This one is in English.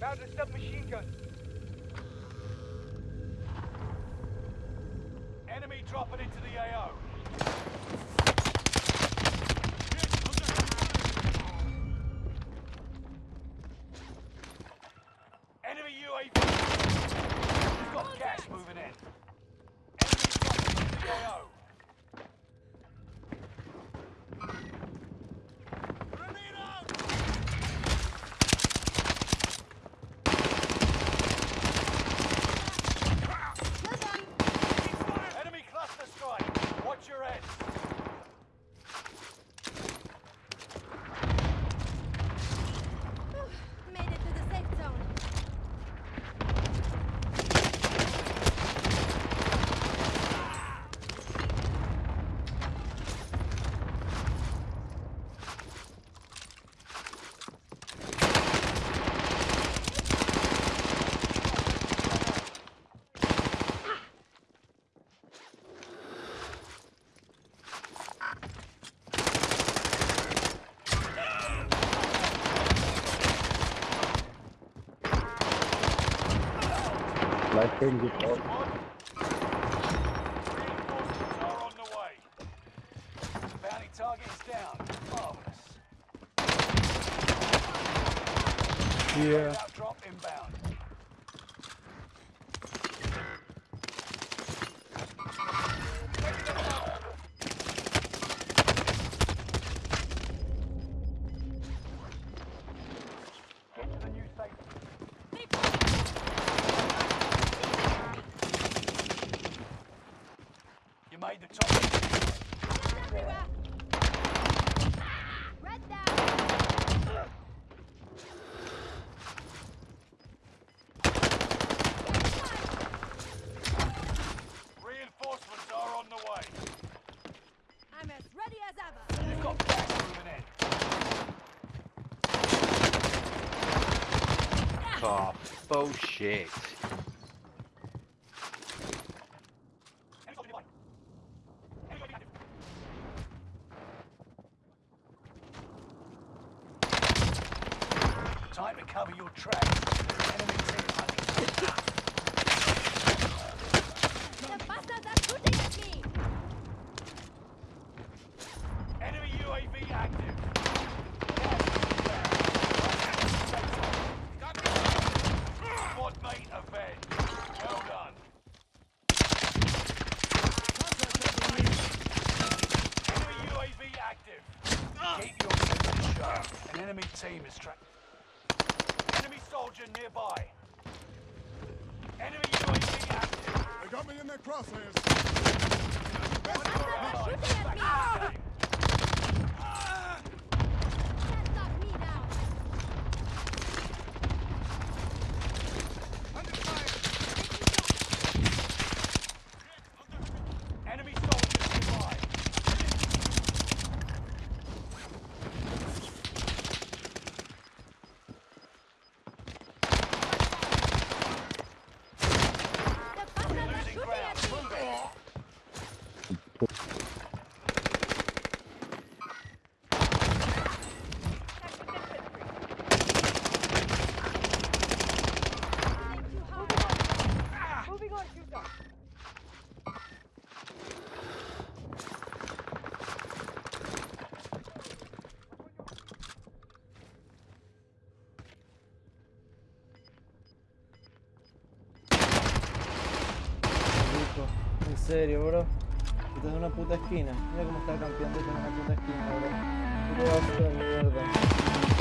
Found a submachine gun. Enemy dropping into the AO. Enemy UAV. We've got gas moving in. Enemy dropping into the AO. Life changing. Squad. Reinforcements are on the way. Bounty target is down. Marvelous. Yeah. Drop inbound. Oh, bullshit. Time to cover your tracks. Enemy team hunting. The bastards are shooting at me. Enemy UAV active. Squad mate avenged. Well done. Enemy UAV active. Keep your position sharp. An enemy team is tracked. Enemy soldier nearby. Enemy UAV active. They got me in their crosshairs. Bastards serio, bro. Estás en una puta esquina. Mira cómo está campeando en una puta esquina, bro. De mierda.